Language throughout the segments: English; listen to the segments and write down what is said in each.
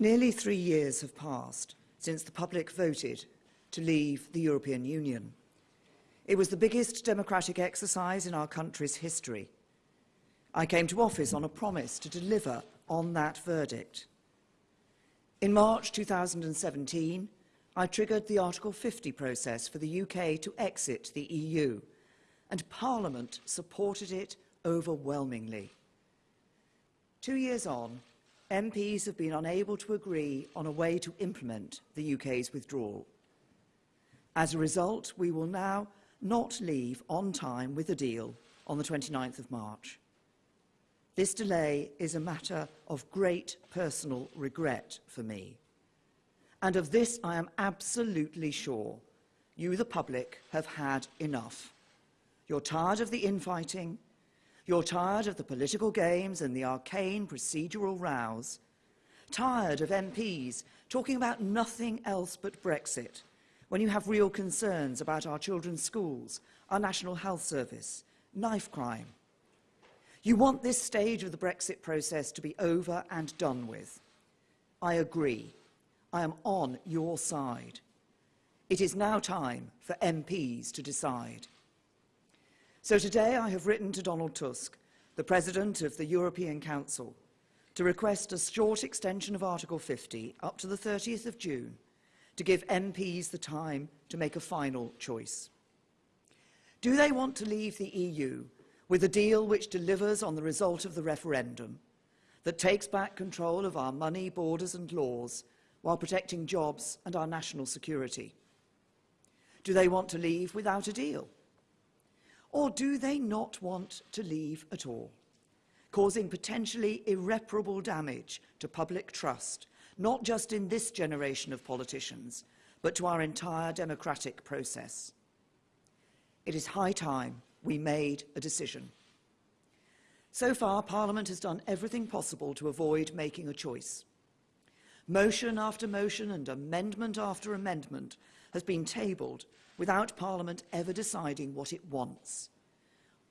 Nearly three years have passed since the public voted to leave the European Union. It was the biggest democratic exercise in our country's history. I came to office on a promise to deliver on that verdict. In March 2017, I triggered the Article 50 process for the UK to exit the EU, and Parliament supported it overwhelmingly. Two years on, MPs have been unable to agree on a way to implement the UK's withdrawal. As a result, we will now not leave on time with a deal on the 29th of March. This delay is a matter of great personal regret for me. And of this I am absolutely sure. You, the public, have had enough. You're tired of the infighting. You're tired of the political games and the arcane procedural rows. Tired of MPs talking about nothing else but Brexit when you have real concerns about our children's schools, our National Health Service, knife crime. You want this stage of the Brexit process to be over and done with. I agree. I am on your side. It is now time for MPs to decide. So today I have written to Donald Tusk, the President of the European Council, to request a short extension of Article 50 up to the 30th of June to give MPs the time to make a final choice. Do they want to leave the EU with a deal which delivers on the result of the referendum, that takes back control of our money, borders and laws, while protecting jobs and our national security? Do they want to leave without a deal? Or do they not want to leave at all, causing potentially irreparable damage to public trust not just in this generation of politicians, but to our entire democratic process. It is high time we made a decision. So far, Parliament has done everything possible to avoid making a choice. Motion after motion and amendment after amendment has been tabled without Parliament ever deciding what it wants.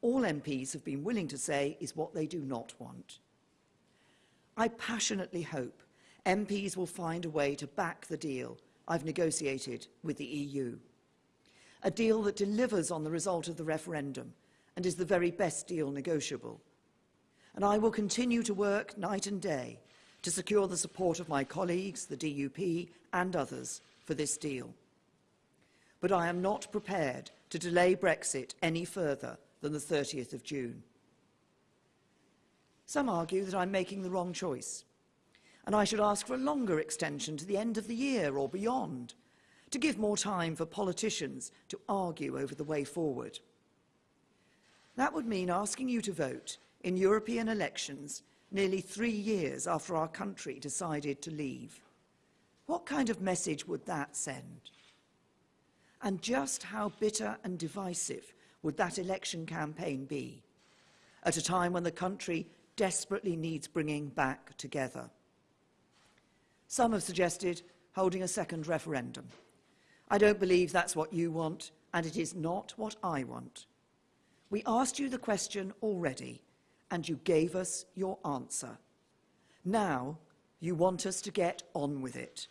All MPs have been willing to say is what they do not want. I passionately hope MPs will find a way to back the deal I've negotiated with the EU. A deal that delivers on the result of the referendum and is the very best deal negotiable. And I will continue to work night and day to secure the support of my colleagues, the DUP and others for this deal. But I am not prepared to delay Brexit any further than the 30th of June. Some argue that I'm making the wrong choice and I should ask for a longer extension to the end of the year or beyond, to give more time for politicians to argue over the way forward. That would mean asking you to vote in European elections nearly three years after our country decided to leave. What kind of message would that send? And just how bitter and divisive would that election campaign be at a time when the country desperately needs bringing back together? Some have suggested holding a second referendum. I don't believe that's what you want, and it is not what I want. We asked you the question already, and you gave us your answer. Now, you want us to get on with it.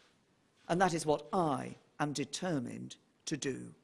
And that is what I am determined to do.